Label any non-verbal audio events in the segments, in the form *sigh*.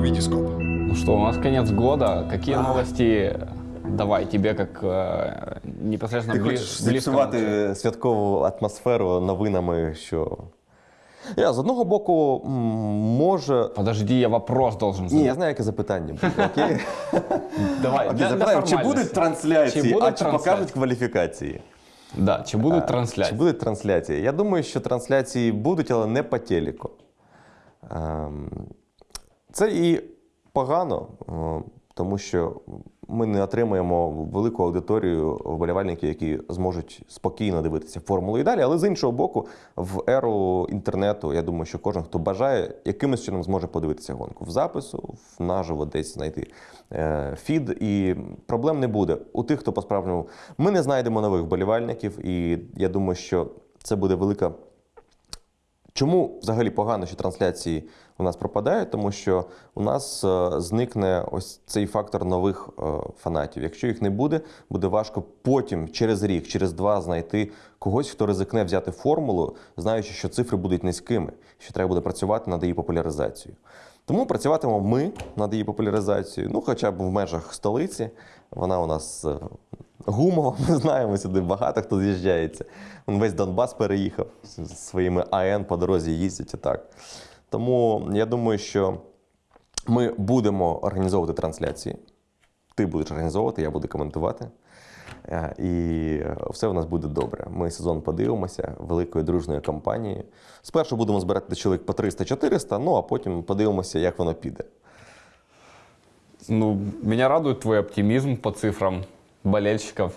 Витископ. Ну что, у нас конец года. Какие новости? Давай, тебе как э, непосредственно Ти хочеш зіпсувати святкову атмосферу новинами, що. Я, з одного боку, може. Подожди, я вопрос должен Ні, я знаю, яке запитання буде. Окей? *laughs* Давай, Окей, для- для чи будуть трансляції, Чи будуть а чи трансляції? покажуть кваліфікації? Да, чи будуть Чи будуть трансляції? Я думаю, що трансляції будуть, але не по телеку. Це і погано, е, тому що ми не отримаємо велику аудиторію вболівальників, які зможуть спокійно дивитися формулу і далі. Але з іншого боку, в еру інтернету, я думаю, що кожен, хто бажає, якимось чином зможе подивитися гонку в запису, в наживо десь знайти е, фід, і проблем не буде. У тих, хто по-справжньому ми не знайдемо нових вболівальників, і я думаю, що це буде велика. Чому взагалі погано, що трансляції у нас пропадають? Тому що у нас е, зникне ось цей фактор нових е, фанатів. Якщо їх не буде, буде важко потім, через рік, через два, знайти когось, хто ризикне взяти формулу, знаючи, що цифри будуть низькими, що треба буде працювати над її популяризацією. Тому працюватимемо ми над її популяризацією, ну хоча б в межах столиці. Вона у нас е, гумова, *laughs* ми знаємо сюди багато хто з'їжджається. Весь Донбас переїхав з своїми АН по дорозі їздять і так. Тому я думаю, що ми будемо організовувати трансляції. Ти будеш організовувати, я буду коментувати. Е, І все в нас буде добре. Ми сезон подивимося великою дружною компанією. Спершу будемо збирати чоловік по 300-400, ну а потім подивимося, як воно піде. Ну, меня радует твой оптимизм по цифрам болельщиков.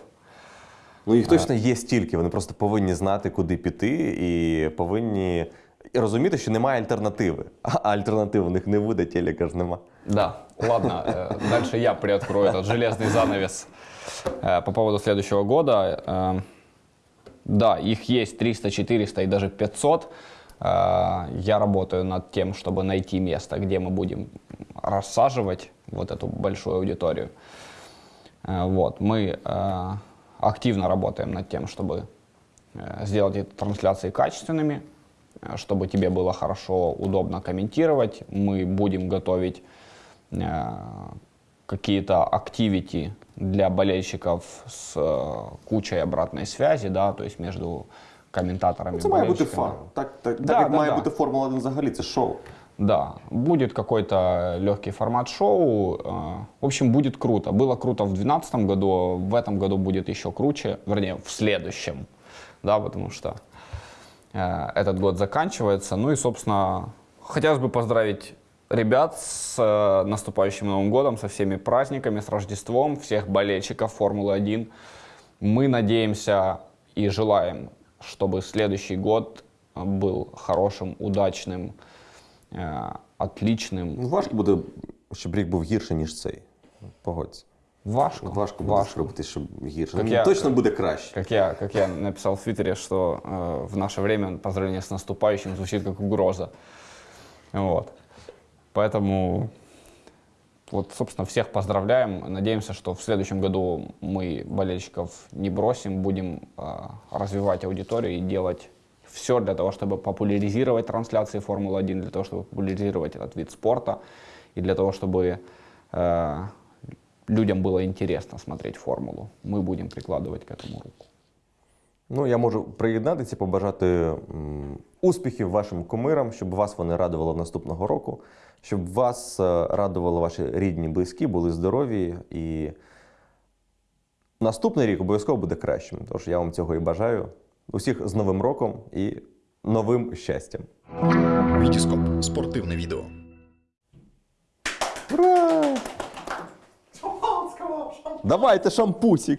Ну, їх точно є стільки, вони просто повинні знати, куди піти, і повинні і розуміти, що немає альтернативи. *laughs* А альтернативи у них не буде, телека ж нема. Да, ладно, э, дальше я приоткрою этот железный занавес э, по поводу следующего года. Э, Да, их есть 300, 400 и даже 500. Э, Я работаю над тем, чтобы найти место, где мы будем рассаживать вот эту большую аудиторию. Э, Вот, мы э, активно работаем над тем, чтобы э, сделать эти трансляции качественными, э, чтобы тебе было хорошо, удобно комментировать. Мы будем готовить э, какие-то активити для болельщиков с э, кучей обратной связи, да, то есть между комментаторами. Це має бути болельщиками. фан. Так, так, Да, так як да, має да. бути Формула 1 взагалі, це шоу. Да, будет какой-то легкий формат шоу. э, В общем, будет круто. Было круто в 2012 году, в этом году будет еще круче, вернее, в следующем, да, потому что э, этот год заканчивается. Ну и, собственно, хотелось бы поздравить ребят с э, наступающим Новым годом, со всеми праздниками, с Рождеством, всех болельщиков Формулы-1. Мы надеемся и желаем, чтобы следующий год э, был хорошим, удачным, э, отличным. Ну, важко буде, щоб рік був гірший, ніж цей. Погодься. Важко, Важко буде зробити, щоб гірше. Як Ну, я- Точно буде краще. Как я, как я написал в Твиттере, что э, в наше время поздравление с наступающим звучит как угроза. Вот. Поэтому, вот, собственно, всех поздравляем. Надеемся, что в следующем году мы болельщиков не бросим, будем э, развивать аудиторию и делать все для того, чтобы популяризировать трансляции Формулы-1, для того, чтобы популяризировать этот вид спорта и для того, чтобы э, людям было интересно смотреть Формулу. Мы будем прикладывать к этому руку. Ну, я можу приєднатися, побажати м, успіхів вашим кумирам, щоб вас вони радували наступного року, щоб вас е, радували ваші рідні, близькі, були здорові. І наступний рік обов'язково буде кращим. Тож я вам цього і бажаю. Усіх з Новим роком і новим щастям. Витископ. Спортивне відео. Давайте шампусик!